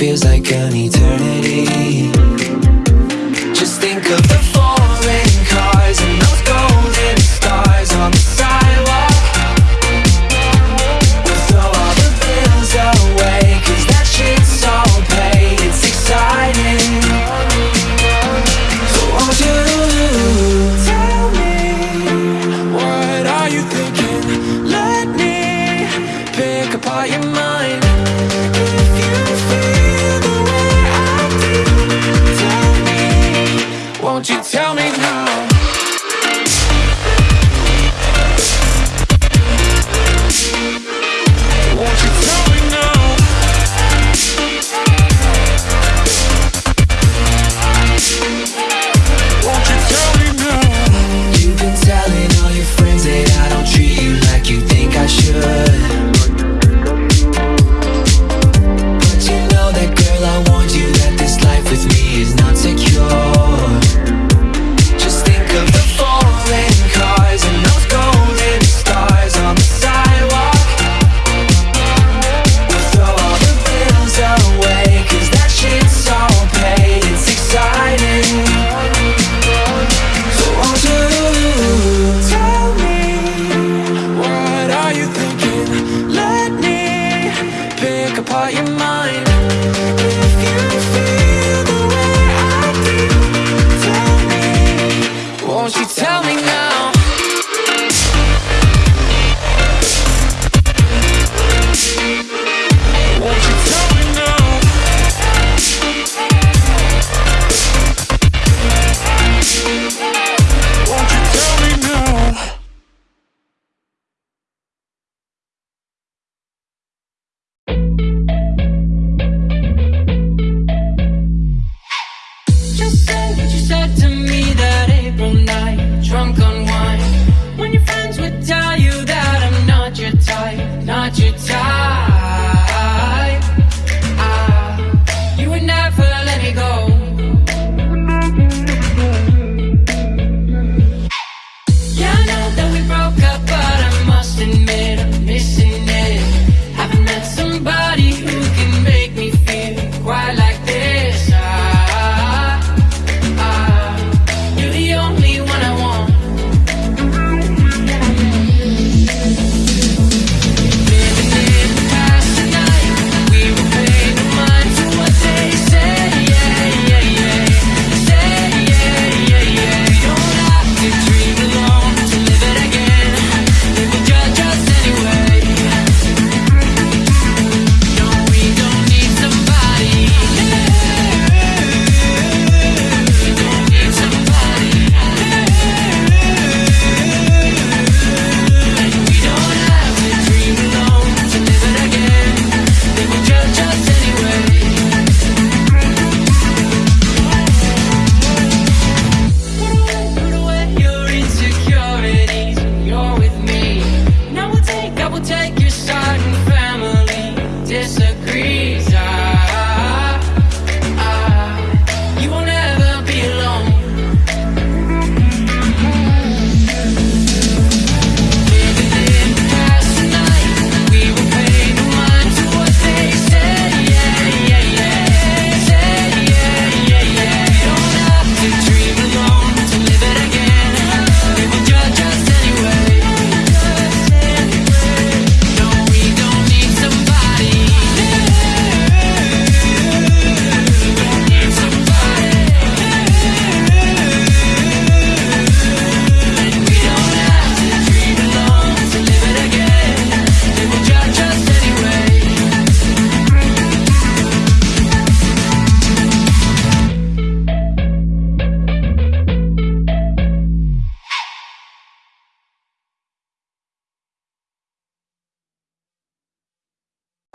feels like Won't you tell me now? 去猜。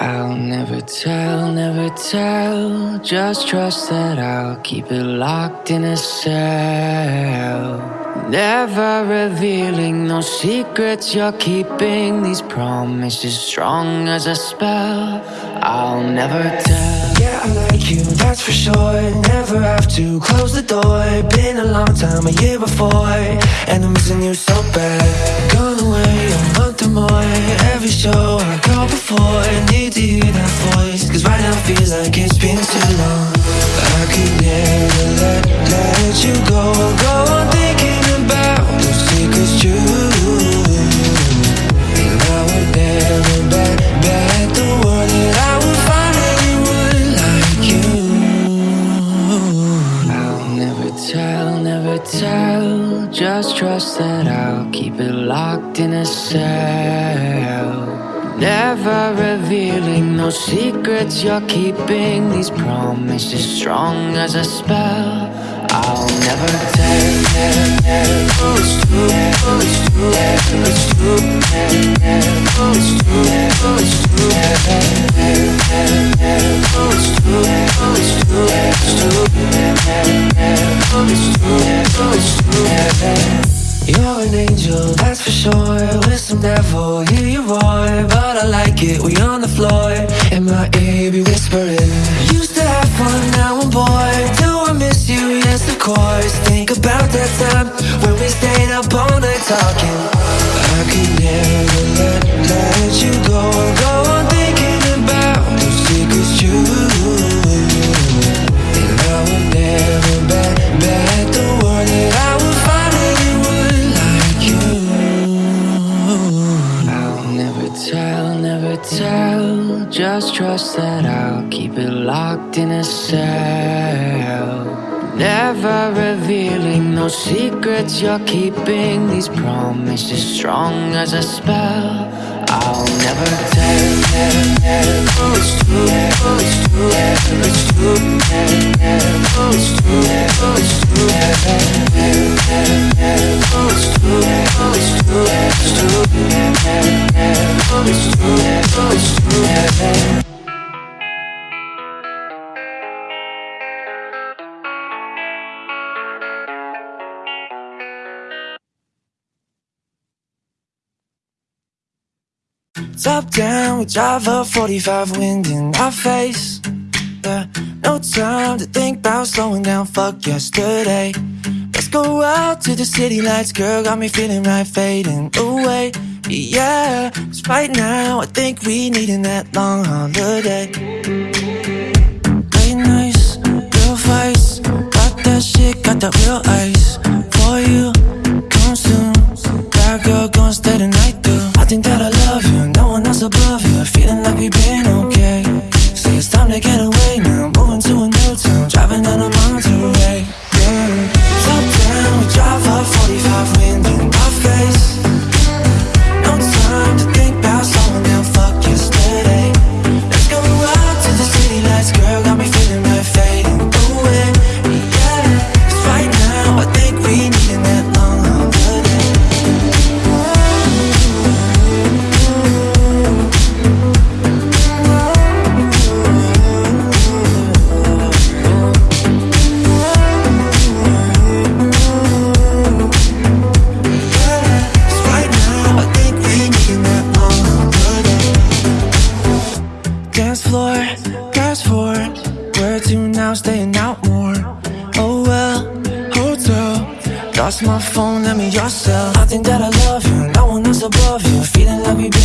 I'll never tell, never tell. Just trust that I'll keep it locked in a cell. Never revealing no secrets you're keeping These promises strong as a spell. I'll never tell. Yeah, I like you, that's for sure. Never have to close the door. Been a long time, a year before. And I'm missing you so bad. Gone away, a month or more. Every show I go before, need to hear that voice. Cause right now feels like it's been too long. I could never let, let you go. Go Never revealing no secrets you're keeping. These promises strong as a spell. I'll never tell, it, we on the floor. In my ear, be whispering. Used to have fun, now I'm bored. Do I miss you? Yes, of course. Think about that time when we stayed up all night talking. I could never let, let you go. Go tell. Just trust that I'll keep it locked in a cell. Never revealing no secrets you're keeping. These promises strong as a spell. I'll never tell, tell, tell. Top down, we drive a 45 wind in our face. Yeah, no time to think about slowing down, fuck yesterday. Let's go out to the city lights, girl, got me feeling right, fading away. Yeah, cause right now I think we needin' that long holiday. Late nights, real fights, got that shit, got that real ice. For you, come soon. Bad girl, gon' stay the night through. I think that I Feeling like we've been okay. Say it's time to get away now. Moving to a new town, driving down a Monterey. Yeah. Top down, we drive up 45 my phone, let me yourself. I think that I love you, no one else above you. Feeling like we've